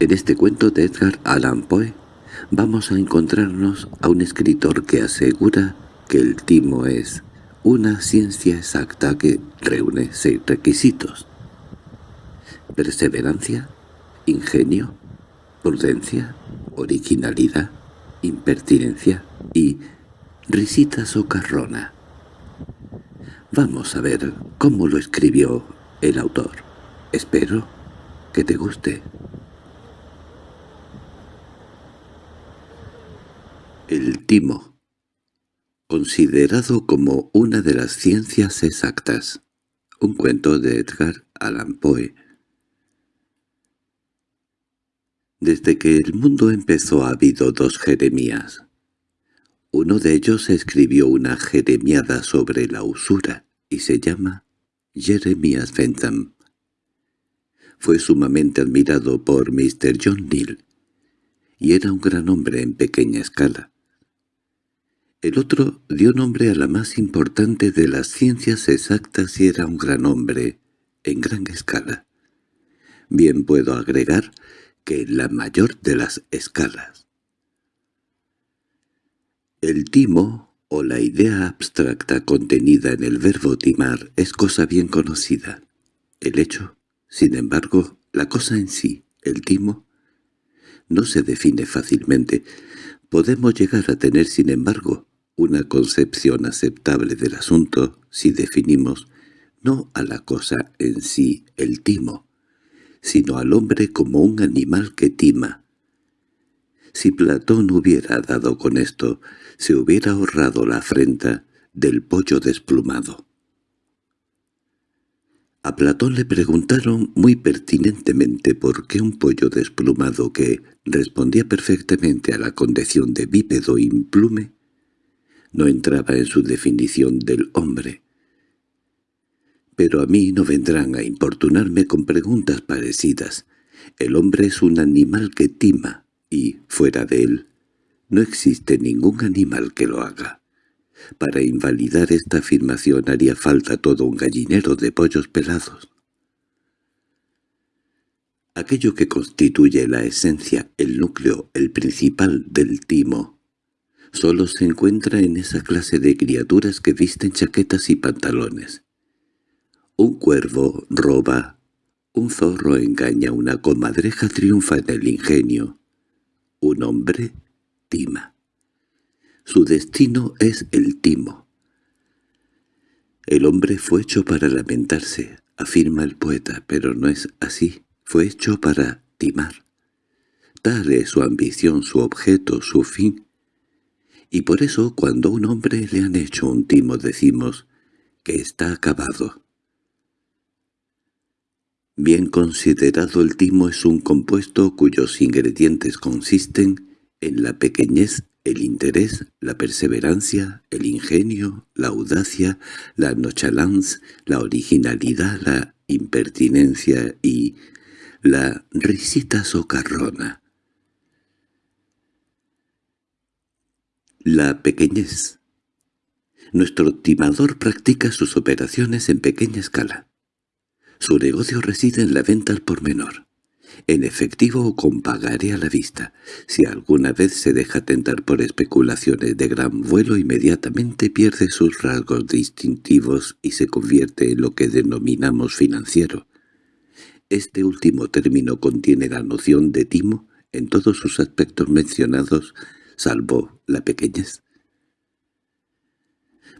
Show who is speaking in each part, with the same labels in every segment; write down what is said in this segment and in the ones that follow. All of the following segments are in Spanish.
Speaker 1: En este cuento de Edgar Allan Poe vamos a encontrarnos a un escritor que asegura que el timo es una ciencia exacta que reúne seis requisitos. Perseverancia, ingenio, prudencia, originalidad, impertinencia y risita socarrona. Vamos a ver cómo lo escribió el autor. Espero que te guste. El timo Considerado como una de las ciencias exactas. Un cuento de Edgar Allan Poe. Desde que el mundo empezó ha habido dos Jeremías. Uno de ellos escribió una jeremiada sobre la usura y se llama Jeremías Bentham. Fue sumamente admirado por Mr. John Neal, y era un gran hombre en pequeña escala. El otro dio nombre a la más importante de las ciencias exactas y era un gran hombre, en gran escala. Bien puedo agregar que la mayor de las escalas. El timo, o la idea abstracta contenida en el verbo timar, es cosa bien conocida. El hecho, sin embargo, la cosa en sí, el timo, no se define fácilmente. Podemos llegar a tener, sin embargo, una concepción aceptable del asunto si definimos no a la cosa en sí, el timo, sino al hombre como un animal que tima. Si Platón hubiera dado con esto, se hubiera ahorrado la afrenta del pollo desplumado. A Platón le preguntaron muy pertinentemente por qué un pollo desplumado que respondía perfectamente a la condición de bípedo implume no entraba en su definición del hombre. Pero a mí no vendrán a importunarme con preguntas parecidas. El hombre es un animal que tima, y, fuera de él, no existe ningún animal que lo haga. Para invalidar esta afirmación haría falta todo un gallinero de pollos pelados. Aquello que constituye la esencia, el núcleo, el principal del timo, solo se encuentra en esa clase de criaturas que visten chaquetas y pantalones. Un cuervo roba, un zorro engaña, una comadreja triunfa en el ingenio, un hombre tima. Su destino es el timo. El hombre fue hecho para lamentarse, afirma el poeta, pero no es así, fue hecho para timar. Tal es su ambición, su objeto, su fin, y por eso cuando a un hombre le han hecho un timo decimos que está acabado. Bien considerado el timo es un compuesto cuyos ingredientes consisten en la pequeñez, el interés, la perseverancia, el ingenio, la audacia, la nonchalance, la originalidad, la impertinencia y la risita socarrona. La pequeñez. Nuestro timador practica sus operaciones en pequeña escala. Su negocio reside en la venta al por menor, en efectivo o con pagaré a la vista. Si alguna vez se deja tentar por especulaciones de gran vuelo, inmediatamente pierde sus rasgos distintivos y se convierte en lo que denominamos financiero. Este último término contiene la noción de timo en todos sus aspectos mencionados salvo la pequeñez.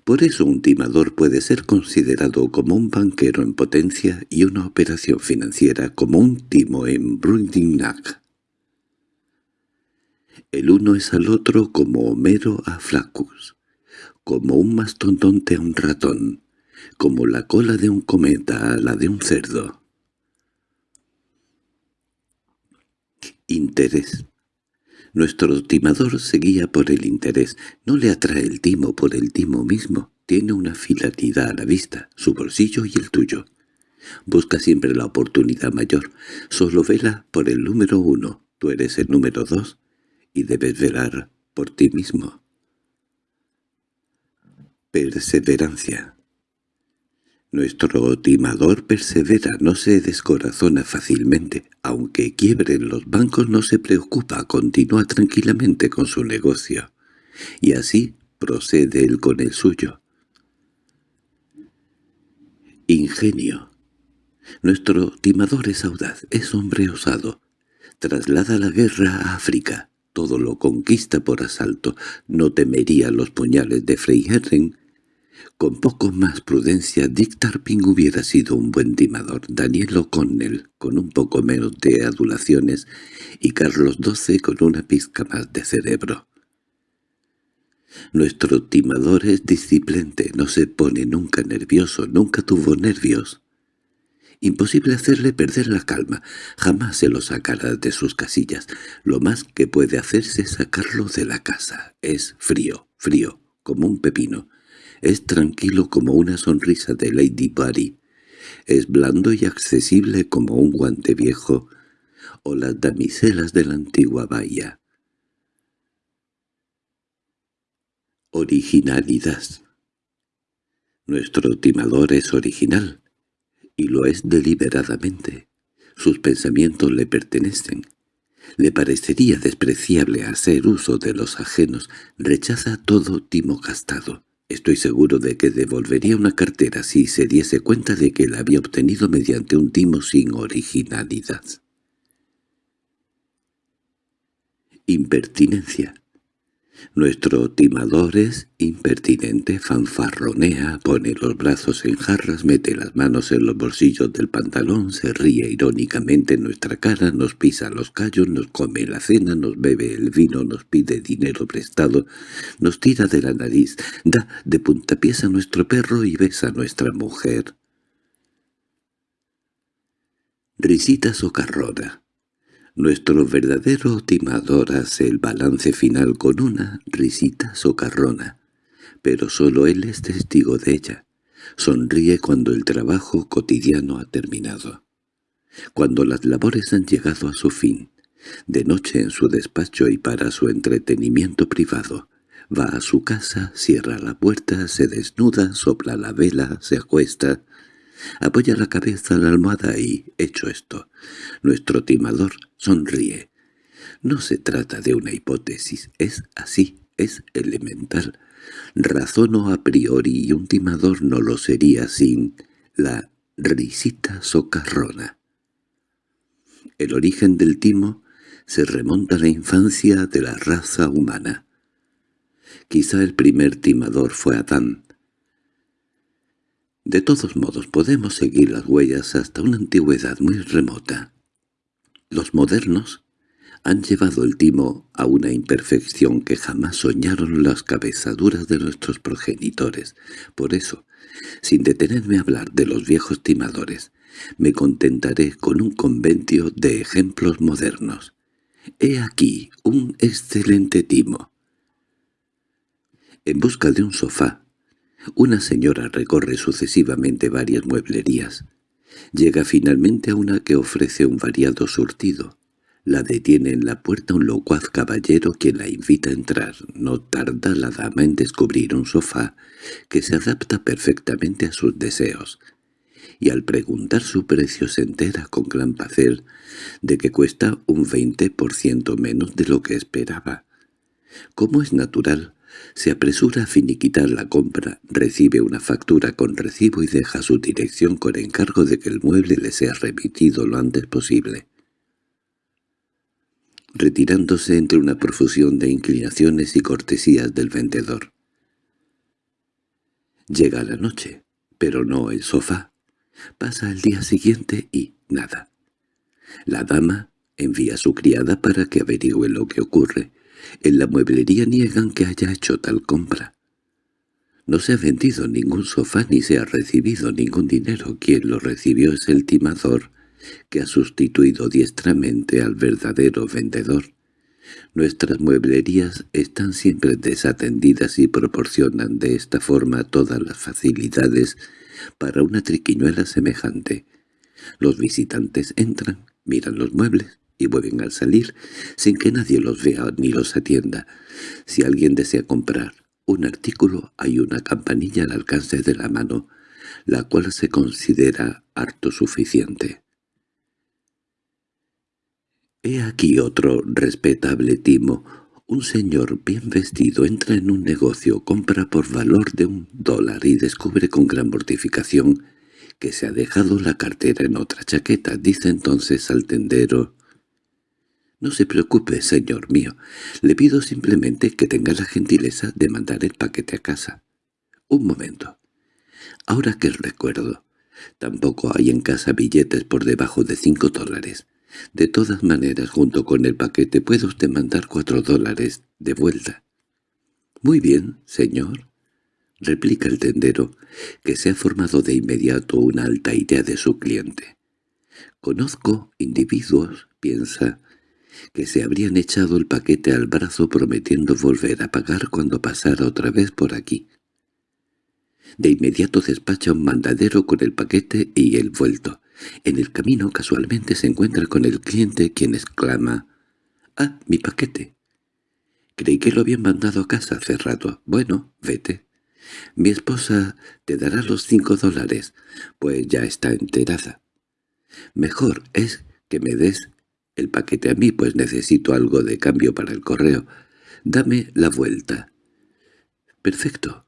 Speaker 1: Por eso un timador puede ser considerado como un banquero en potencia y una operación financiera como un timo en Brundignac. El uno es al otro como Homero a Flacus, como un mastodonte a un ratón, como la cola de un cometa a la de un cerdo. Interés nuestro timador se guía por el interés, no le atrae el timo por el timo mismo, tiene una finalidad a la vista, su bolsillo y el tuyo. Busca siempre la oportunidad mayor, solo vela por el número uno, tú eres el número dos, y debes velar por ti mismo. Perseverancia Nuestro timador persevera, no se descorazona fácilmente. Aunque quiebren los bancos no se preocupa, continúa tranquilamente con su negocio. Y así procede él con el suyo. Ingenio. Nuestro timador es audaz, es hombre osado. Traslada la guerra a África. Todo lo conquista por asalto. No temería los puñales de Freyherren con poco más prudencia, Dick Tarping hubiera sido un buen timador, Daniel O'Connell con un poco menos de adulaciones y Carlos XII con una pizca más de cerebro. Nuestro timador es disciplente, no se pone nunca nervioso, nunca tuvo nervios. Imposible hacerle perder la calma, jamás se lo sacará de sus casillas. Lo más que puede hacerse es sacarlo de la casa. Es frío, frío, como un pepino. Es tranquilo como una sonrisa de Lady Barry. Es blando y accesible como un guante viejo o las damiselas de la antigua bahía. Originalidad Nuestro timador es original, y lo es deliberadamente. Sus pensamientos le pertenecen. Le parecería despreciable hacer uso de los ajenos, rechaza todo timo gastado. Estoy seguro de que devolvería una cartera si se diese cuenta de que la había obtenido mediante un timo sin originalidad. Impertinencia nuestro timador es impertinente, fanfarronea, pone los brazos en jarras, mete las manos en los bolsillos del pantalón, se ríe irónicamente en nuestra cara, nos pisa los callos, nos come la cena, nos bebe el vino, nos pide dinero prestado, nos tira de la nariz, da de puntapiés a nuestro perro y besa a nuestra mujer. Risita socarrona nuestro verdadero timador hace el balance final con una risita socarrona, pero solo él es testigo de ella. Sonríe cuando el trabajo cotidiano ha terminado. Cuando las labores han llegado a su fin, de noche en su despacho y para su entretenimiento privado, va a su casa, cierra la puerta, se desnuda, sopla la vela, se acuesta, Apoya la cabeza en la almohada y, hecho esto, nuestro timador sonríe. No se trata de una hipótesis, es así, es elemental. Razono a priori y un timador no lo sería sin la risita socarrona. El origen del timo se remonta a la infancia de la raza humana. Quizá el primer timador fue Adán, de todos modos podemos seguir las huellas hasta una antigüedad muy remota. Los modernos han llevado el timo a una imperfección que jamás soñaron las cabezaduras de nuestros progenitores. Por eso, sin detenerme a hablar de los viejos timadores, me contentaré con un conventio de ejemplos modernos. He aquí un excelente timo. En busca de un sofá, una señora recorre sucesivamente varias mueblerías. Llega finalmente a una que ofrece un variado surtido. La detiene en la puerta un locuaz caballero quien la invita a entrar. No tarda la dama en descubrir un sofá que se adapta perfectamente a sus deseos. Y al preguntar su precio se entera con gran placer de que cuesta un veinte por ciento menos de lo que esperaba. Como es natural, se apresura a finiquitar la compra, recibe una factura con recibo y deja su dirección con encargo de que el mueble le sea remitido lo antes posible. Retirándose entre una profusión de inclinaciones y cortesías del vendedor. Llega la noche, pero no el sofá. Pasa el día siguiente y nada. La dama envía a su criada para que averigüe lo que ocurre, en la mueblería niegan que haya hecho tal compra. No se ha vendido ningún sofá ni se ha recibido ningún dinero. Quien lo recibió es el timador, que ha sustituido diestramente al verdadero vendedor. Nuestras mueblerías están siempre desatendidas y proporcionan de esta forma todas las facilidades para una triquiñuela semejante. Los visitantes entran, miran los muebles, y vuelven al salir sin que nadie los vea ni los atienda. Si alguien desea comprar un artículo, hay una campanilla al alcance de la mano. la cual se considera harto suficiente. He aquí otro respetable timo. Un señor bien vestido entra en un negocio, compra por valor de un dólar y descubre con gran mortificación que se ha dejado la cartera en otra chaqueta. Dice entonces al tendero, «No se preocupe, señor mío. Le pido simplemente que tenga la gentileza de mandar el paquete a casa». Un momento. Ahora que recuerdo, tampoco hay en casa billetes por debajo de cinco dólares. De todas maneras, junto con el paquete puede usted mandar cuatro dólares de vuelta. —Muy bien, señor —replica el tendero, que se ha formado de inmediato una alta idea de su cliente. Conozco individuos, piensa, que se habrían echado el paquete al brazo prometiendo volver a pagar cuando pasara otra vez por aquí. De inmediato despacha un mandadero con el paquete y el vuelto. En el camino casualmente se encuentra con el cliente quien exclama «¡Ah, mi paquete!» Creí que lo habían mandado a casa hace rato. Bueno, vete. Mi esposa te dará los cinco dólares, pues ya está enterada. Mejor es que me des el paquete a mí, pues necesito algo de cambio para el correo. Dame la vuelta. Perfecto.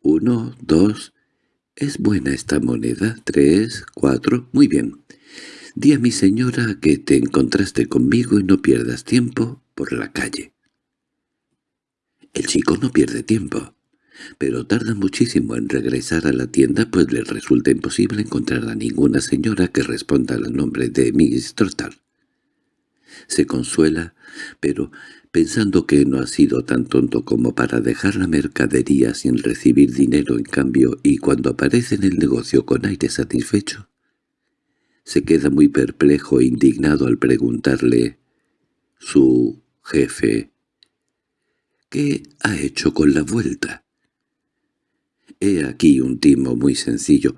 Speaker 1: Uno, dos... ¿Es buena esta moneda? Tres, cuatro... Muy bien. Di a mi señora que te encontraste conmigo y no pierdas tiempo por la calle. El chico no pierde tiempo, pero tarda muchísimo en regresar a la tienda pues le resulta imposible encontrar a ninguna señora que responda al nombre de Miss Trottal. Se consuela, pero pensando que no ha sido tan tonto como para dejar la mercadería sin recibir dinero en cambio y cuando aparece en el negocio con aire satisfecho, se queda muy perplejo e indignado al preguntarle su jefe ¿Qué ha hecho con la vuelta? He aquí un timo muy sencillo.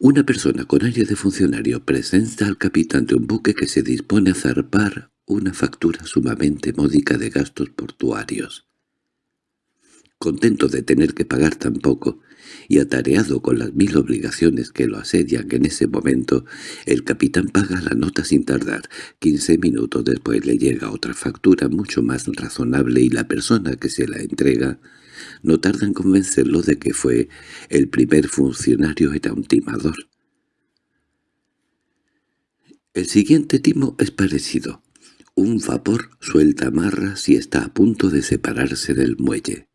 Speaker 1: Una persona con aire de funcionario presenta al capitán de un buque que se dispone a zarpar una factura sumamente módica de gastos portuarios. Contento de tener que pagar tan poco, y atareado con las mil obligaciones que lo asedian en ese momento, el capitán paga la nota sin tardar. Quince minutos después le llega otra factura mucho más razonable y la persona que se la entrega no tarda en convencerlo de que fue el primer funcionario era un timador. El siguiente timo es parecido. Un vapor suelta amarras y está a punto de separarse del muelle.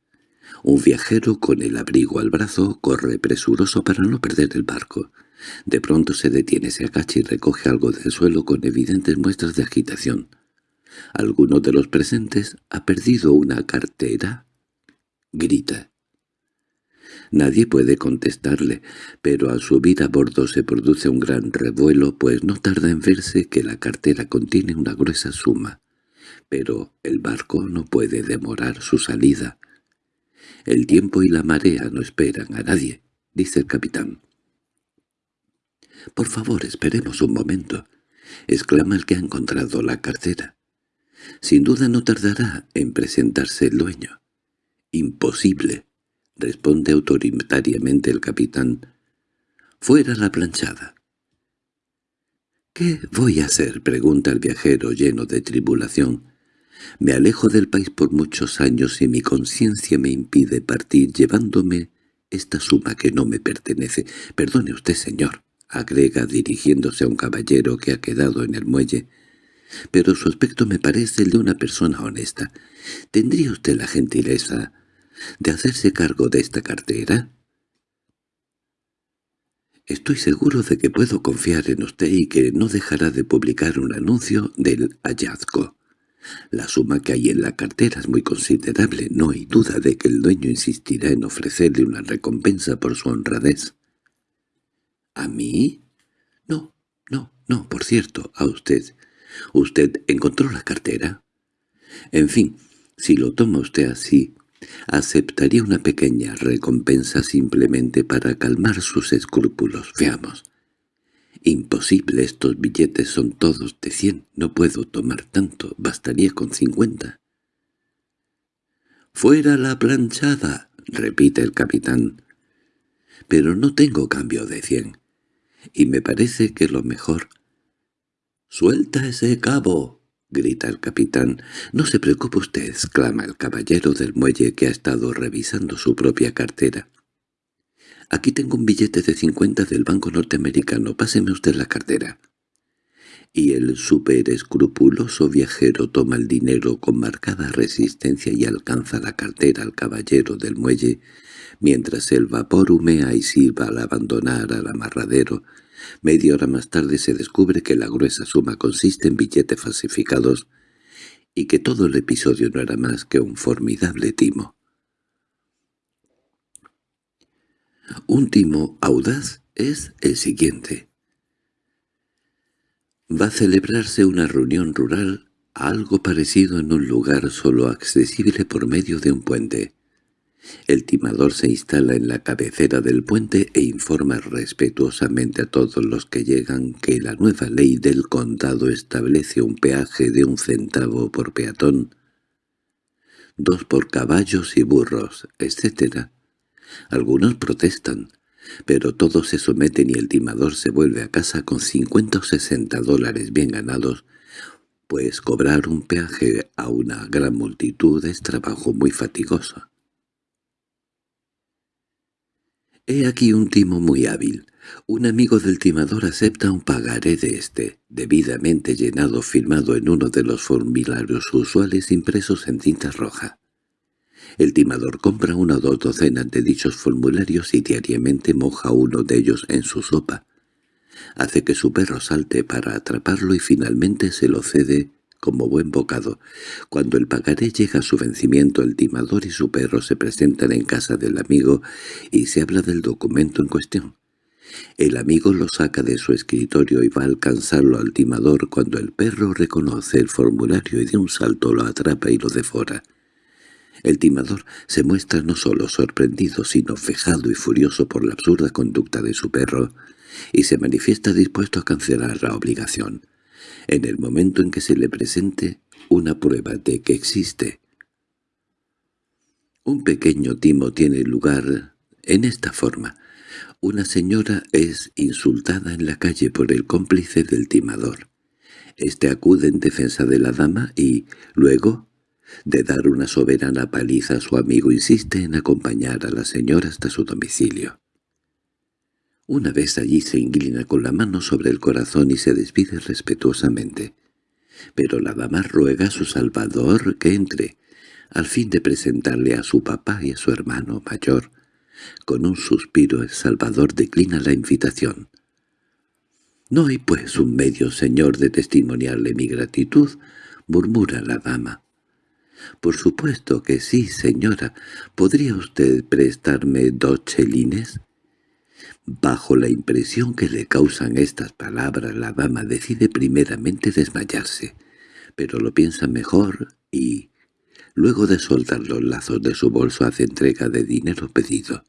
Speaker 1: Un viajero con el abrigo al brazo corre presuroso para no perder el barco. De pronto se detiene, se agacha y recoge algo del suelo con evidentes muestras de agitación. Alguno de los presentes ha perdido una cartera. Grita. Nadie puede contestarle, pero al subir a bordo se produce un gran revuelo, pues no tarda en verse que la cartera contiene una gruesa suma. Pero el barco no puede demorar su salida. El tiempo y la marea no esperan a nadie, dice el capitán. «Por favor, esperemos un momento», exclama el que ha encontrado la cartera. «Sin duda no tardará en presentarse el dueño». «Imposible», —responde autoritariamente el capitán—, fuera la planchada. —¿Qué voy a hacer? —pregunta el viajero lleno de tribulación. —Me alejo del país por muchos años y mi conciencia me impide partir llevándome esta suma que no me pertenece. Perdone usted, señor —agrega dirigiéndose a un caballero que ha quedado en el muelle—, pero su aspecto me parece el de una persona honesta. ¿Tendría usted la gentileza de hacerse cargo de esta cartera? Estoy seguro de que puedo confiar en usted y que no dejará de publicar un anuncio del hallazgo. La suma que hay en la cartera es muy considerable, no hay duda de que el dueño insistirá en ofrecerle una recompensa por su honradez. ¿A mí? No, no, no, por cierto, a usted. ¿Usted encontró la cartera? En fin, si lo toma usted así, Aceptaría una pequeña recompensa simplemente para calmar sus escrúpulos. Veamos. Imposible, estos billetes son todos de cien. No puedo tomar tanto, bastaría con cincuenta. —¡Fuera la planchada! —repite el capitán. Pero no tengo cambio de cien. Y me parece que lo mejor... —¡Suelta ese cabo! —grita el capitán. —No se preocupe usted —exclama el caballero del muelle que ha estado revisando su propia cartera. Aquí tengo un billete de cincuenta del Banco Norteamericano. Páseme usted la cartera. Y el superescrupuloso viajero toma el dinero con marcada resistencia y alcanza la cartera al caballero del muelle, mientras el vapor humea y sirva al abandonar al amarradero. Media hora más tarde se descubre que la gruesa suma consiste en billetes falsificados y que todo el episodio no era más que un formidable timo. Un timo audaz es el siguiente. Va a celebrarse una reunión rural, algo parecido en un lugar solo accesible por medio de un puente. El timador se instala en la cabecera del puente e informa respetuosamente a todos los que llegan que la nueva ley del condado establece un peaje de un centavo por peatón, dos por caballos y burros, etc., algunos protestan, pero todos se someten y el timador se vuelve a casa con cincuenta o sesenta dólares bien ganados, pues cobrar un peaje a una gran multitud es trabajo muy fatigoso. He aquí un timo muy hábil. Un amigo del timador acepta un pagaré de este, debidamente llenado firmado en uno de los formularios usuales impresos en cinta roja. El timador compra una o dos docenas de dichos formularios y diariamente moja uno de ellos en su sopa. Hace que su perro salte para atraparlo y finalmente se lo cede como buen bocado. Cuando el pagaré llega a su vencimiento, el timador y su perro se presentan en casa del amigo y se habla del documento en cuestión. El amigo lo saca de su escritorio y va a alcanzarlo al timador cuando el perro reconoce el formulario y de un salto lo atrapa y lo devora. El timador se muestra no solo sorprendido, sino fejado y furioso por la absurda conducta de su perro, y se manifiesta dispuesto a cancelar la obligación, en el momento en que se le presente una prueba de que existe. Un pequeño timo tiene lugar en esta forma. Una señora es insultada en la calle por el cómplice del timador. Este acude en defensa de la dama y, luego, de dar una soberana paliza a su amigo insiste en acompañar a la señora hasta su domicilio. Una vez allí se inclina con la mano sobre el corazón y se despide respetuosamente. Pero la dama ruega a su salvador que entre, al fin de presentarle a su papá y a su hermano mayor. Con un suspiro el salvador declina la invitación. «No hay pues un medio, señor, de testimoniarle mi gratitud», murmura la dama. —Por supuesto que sí, señora. ¿Podría usted prestarme dos chelines? Bajo la impresión que le causan estas palabras, la dama decide primeramente desmayarse, pero lo piensa mejor y, luego de soltar los lazos de su bolso, hace entrega de dinero pedido.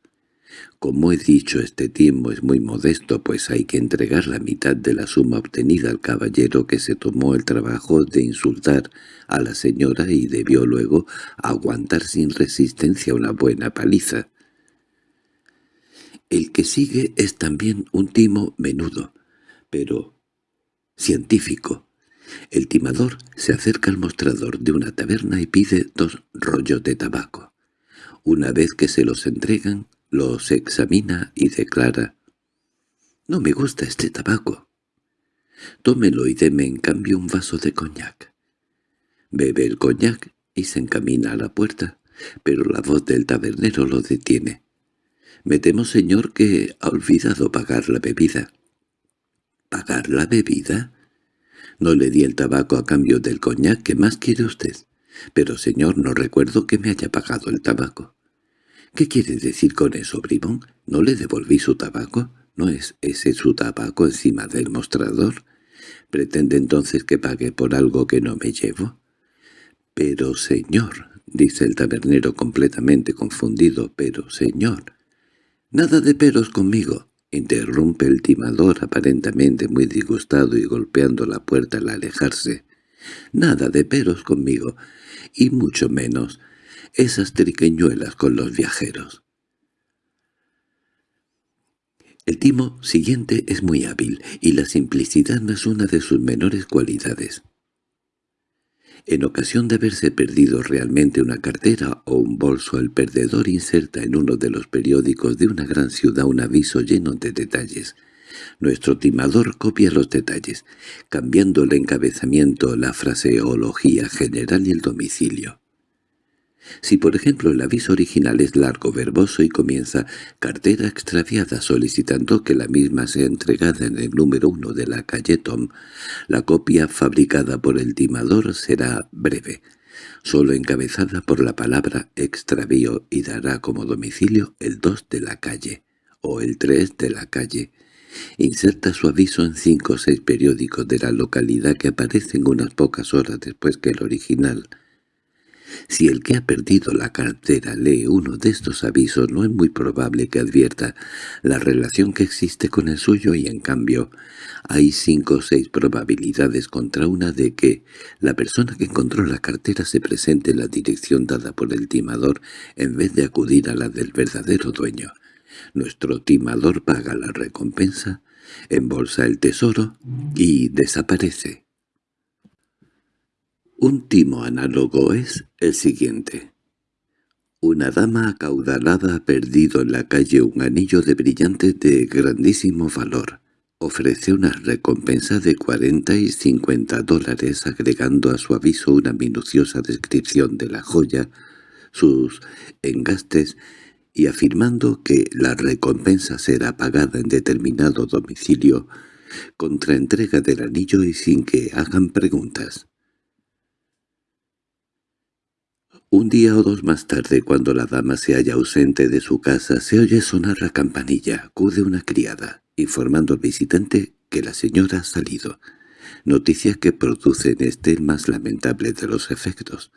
Speaker 1: Como he dicho, este tiempo es muy modesto, pues hay que entregar la mitad de la suma obtenida al caballero que se tomó el trabajo de insultar a la señora y debió luego aguantar sin resistencia una buena paliza. El que sigue es también un timo menudo, pero científico. El timador se acerca al mostrador de una taberna y pide dos rollos de tabaco. Una vez que se los entregan, los examina y declara «No me gusta este tabaco. Tómelo y deme en cambio un vaso de coñac». Bebe el coñac y se encamina a la puerta, pero la voz del tabernero lo detiene. «Me temo, señor, que ha olvidado pagar la bebida». «¿Pagar la bebida?» «No le di el tabaco a cambio del coñac, ¿qué más quiere usted?» «Pero, señor, no recuerdo que me haya pagado el tabaco». —¿Qué quiere decir con eso, bribón? ¿No le devolví su tabaco? ¿No es ese su tabaco encima del mostrador? ¿Pretende entonces que pague por algo que no me llevo? —Pero, señor —dice el tabernero completamente confundido—, pero, señor. —Nada de peros conmigo —interrumpe el timador aparentemente muy disgustado y golpeando la puerta al alejarse—. Nada de peros conmigo, y mucho menos esas triqueñuelas con los viajeros. El timo siguiente es muy hábil, y la simplicidad no es una de sus menores cualidades. En ocasión de haberse perdido realmente una cartera o un bolso, el perdedor inserta en uno de los periódicos de una gran ciudad un aviso lleno de detalles. Nuestro timador copia los detalles, cambiando el encabezamiento, la fraseología general y el domicilio. Si por ejemplo el aviso original es largo, verboso y comienza «cartera extraviada» solicitando que la misma sea entregada en el número uno de la calle Tom, la copia fabricada por el timador será breve, solo encabezada por la palabra «extravío» y dará como domicilio el 2 de la calle o el 3 de la calle. Inserta su aviso en cinco o seis periódicos de la localidad que aparecen unas pocas horas después que el original – si el que ha perdido la cartera lee uno de estos avisos no es muy probable que advierta la relación que existe con el suyo y en cambio hay cinco o seis probabilidades contra una de que la persona que encontró la cartera se presente en la dirección dada por el timador en vez de acudir a la del verdadero dueño. Nuestro timador paga la recompensa, embolsa el tesoro y desaparece. Un timo análogo es el siguiente. Una dama acaudalada ha perdido en la calle un anillo de brillantes de grandísimo valor. Ofrece una recompensa de 40 y 50 dólares agregando a su aviso una minuciosa descripción de la joya, sus engastes y afirmando que la recompensa será pagada en determinado domicilio contra entrega del anillo y sin que hagan preguntas. Un día o dos más tarde, cuando la dama se halla ausente de su casa, se oye sonar la campanilla. Acude una criada, informando al visitante que la señora ha salido. Noticia que produce en este el más lamentable de los efectos.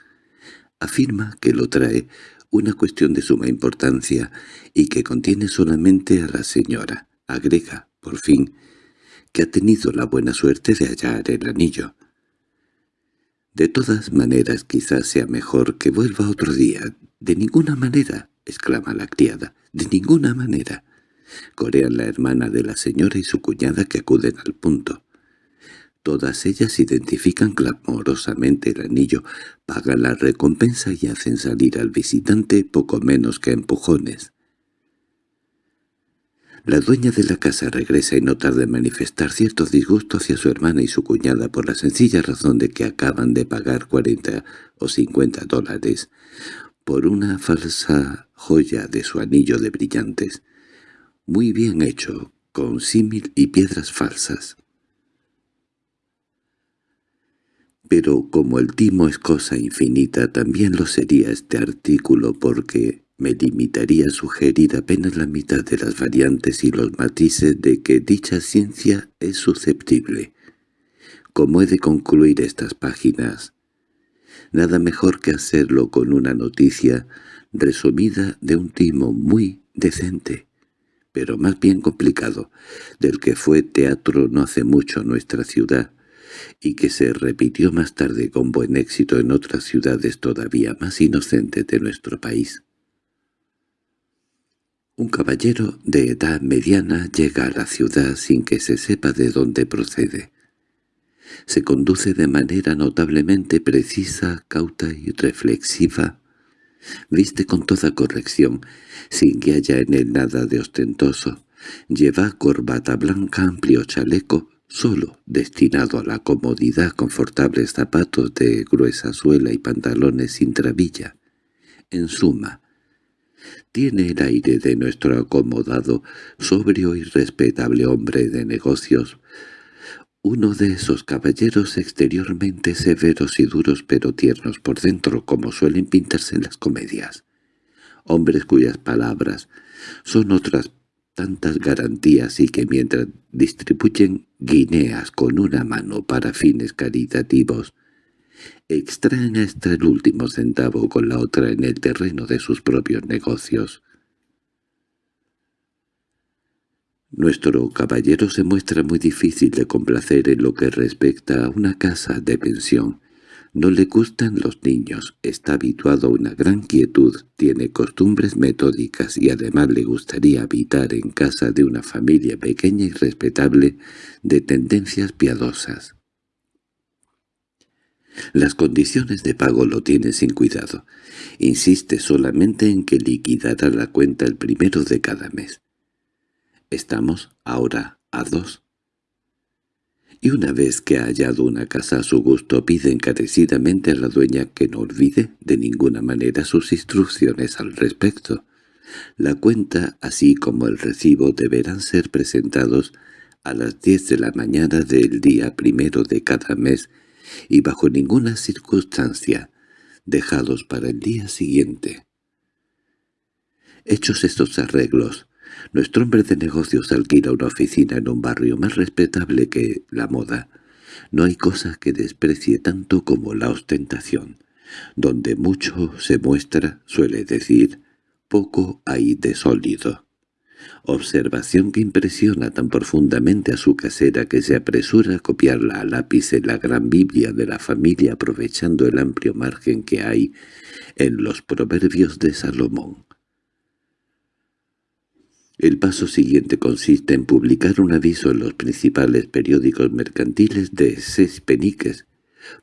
Speaker 1: Afirma que lo trae una cuestión de suma importancia y que contiene solamente a la señora. Agrega, por fin, que ha tenido la buena suerte de hallar el anillo. De todas maneras quizás sea mejor que vuelva otro día. —De ninguna manera —exclama la criada—, de ninguna manera. Corean la hermana de la señora y su cuñada que acuden al punto. Todas ellas identifican clamorosamente el anillo, pagan la recompensa y hacen salir al visitante poco menos que empujones. La dueña de la casa regresa y no tarda en manifestar cierto disgusto hacia su hermana y su cuñada por la sencilla razón de que acaban de pagar 40 o 50 dólares por una falsa joya de su anillo de brillantes, muy bien hecho, con símil y piedras falsas. Pero como el timo es cosa infinita, también lo sería este artículo porque me limitaría a sugerir apenas la mitad de las variantes y los matices de que dicha ciencia es susceptible. Como he de concluir estas páginas, nada mejor que hacerlo con una noticia resumida de un timo muy decente, pero más bien complicado, del que fue teatro no hace mucho nuestra ciudad, y que se repitió más tarde con buen éxito en otras ciudades todavía más inocentes de nuestro país. Un caballero de edad mediana llega a la ciudad sin que se sepa de dónde procede. Se conduce de manera notablemente precisa, cauta y reflexiva. Viste con toda corrección, sin que haya en él nada de ostentoso. Lleva corbata blanca, amplio chaleco, solo destinado a la comodidad, confortables zapatos de gruesa suela y pantalones sin trabilla. En suma, tiene el aire de nuestro acomodado, sobrio y respetable hombre de negocios, uno de esos caballeros exteriormente severos y duros pero tiernos por dentro como suelen pintarse en las comedias. Hombres cuyas palabras son otras tantas garantías y que mientras distribuyen guineas con una mano para fines caritativos, extraen hasta el último centavo con la otra en el terreno de sus propios negocios. Nuestro caballero se muestra muy difícil de complacer en lo que respecta a una casa de pensión. No le gustan los niños, está habituado a una gran quietud, tiene costumbres metódicas y además le gustaría habitar en casa de una familia pequeña y respetable de tendencias piadosas. Las condiciones de pago lo tiene sin cuidado. Insiste solamente en que liquidará la cuenta el primero de cada mes. Estamos ahora a dos y una vez que ha hallado una casa a su gusto pide encarecidamente a la dueña que no olvide de ninguna manera sus instrucciones al respecto. La cuenta, así como el recibo, deberán ser presentados a las diez de la mañana del día primero de cada mes y bajo ninguna circunstancia dejados para el día siguiente. Hechos estos arreglos, nuestro hombre de negocios alquila una oficina en un barrio más respetable que la moda. No hay cosa que desprecie tanto como la ostentación. Donde mucho se muestra, suele decir, poco hay de sólido. Observación que impresiona tan profundamente a su casera que se apresura a copiarla a lápiz en la gran Biblia de la familia aprovechando el amplio margen que hay en los proverbios de Salomón. El paso siguiente consiste en publicar un aviso en los principales periódicos mercantiles de seis peniques,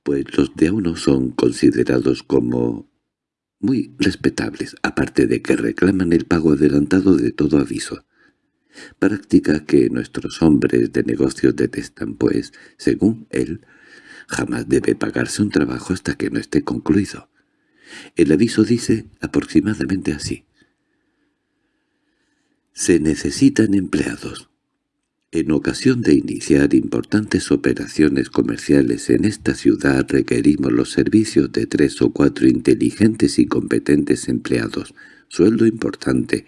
Speaker 1: pues los de uno son considerados como muy respetables, aparte de que reclaman el pago adelantado de todo aviso. Práctica que nuestros hombres de negocios detestan, pues, según él, jamás debe pagarse un trabajo hasta que no esté concluido. El aviso dice aproximadamente así. Se necesitan empleados. En ocasión de iniciar importantes operaciones comerciales en esta ciudad requerimos los servicios de tres o cuatro inteligentes y competentes empleados, sueldo importante.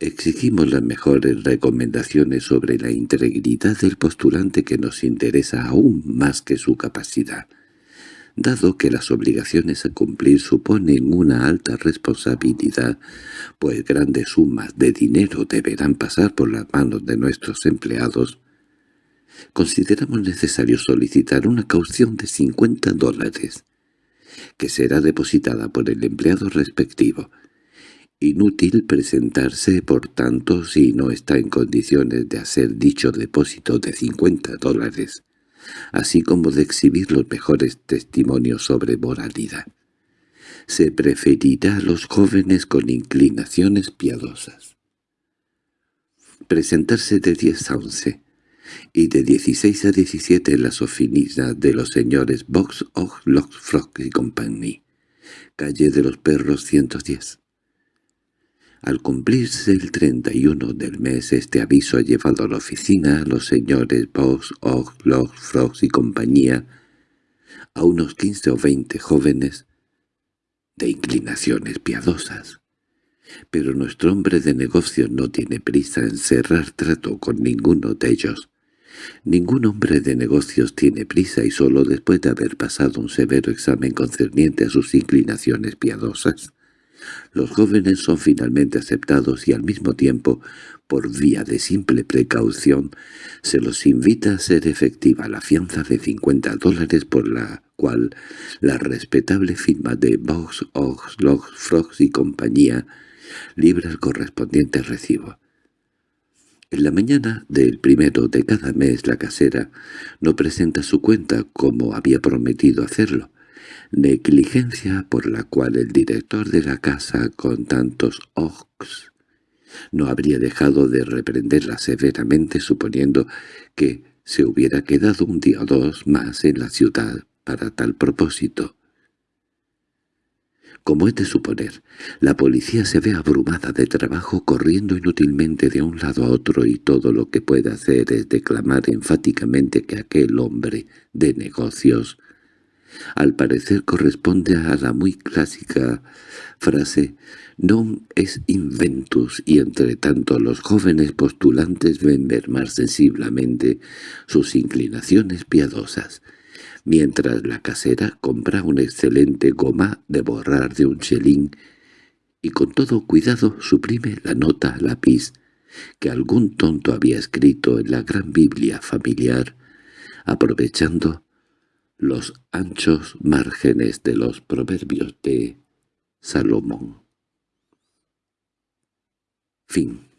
Speaker 1: Exigimos las mejores recomendaciones sobre la integridad del postulante que nos interesa aún más que su capacidad dado que las obligaciones a cumplir suponen una alta responsabilidad, pues grandes sumas de dinero deberán pasar por las manos de nuestros empleados, consideramos necesario solicitar una caución de 50 dólares, que será depositada por el empleado respectivo. Inútil presentarse, por tanto, si no está en condiciones de hacer dicho depósito de 50 dólares así como de exhibir los mejores testimonios sobre moralidad. Se preferirá a los jóvenes con inclinaciones piadosas. Presentarse de 10 a 11 y de 16 a 17 en las oficinas de los señores Box, Og, Lock, Frog y Company, calle de los Perros 110. Al cumplirse el 31 del mes este aviso ha llevado a la oficina a los señores Box, Og, Log, Frogs y compañía, a unos 15 o 20 jóvenes de inclinaciones piadosas. Pero nuestro hombre de negocios no tiene prisa en cerrar trato con ninguno de ellos. Ningún hombre de negocios tiene prisa y solo después de haber pasado un severo examen concerniente a sus inclinaciones piadosas los jóvenes son finalmente aceptados y al mismo tiempo, por vía de simple precaución, se los invita a ser efectiva la fianza de 50 dólares por la cual la respetable firma de Box, Ox, Logs, Frogs y compañía libra el correspondiente recibo. En la mañana del primero de cada mes la casera no presenta su cuenta como había prometido hacerlo, negligencia por la cual el director de la casa con tantos ojos no habría dejado de reprenderla severamente suponiendo que se hubiera quedado un día o dos más en la ciudad para tal propósito. Como es de suponer, la policía se ve abrumada de trabajo corriendo inútilmente de un lado a otro y todo lo que puede hacer es declamar enfáticamente que aquel hombre de negocios al parecer corresponde a la muy clásica frase «non es inventus» y entre tanto los jóvenes postulantes ven mermar sensiblemente sus inclinaciones piadosas, mientras la casera compra un excelente goma de borrar de un chelín y con todo cuidado suprime la nota lápiz que algún tonto había escrito en la gran Biblia familiar, aprovechando los anchos márgenes de los proverbios de Salomón. Fin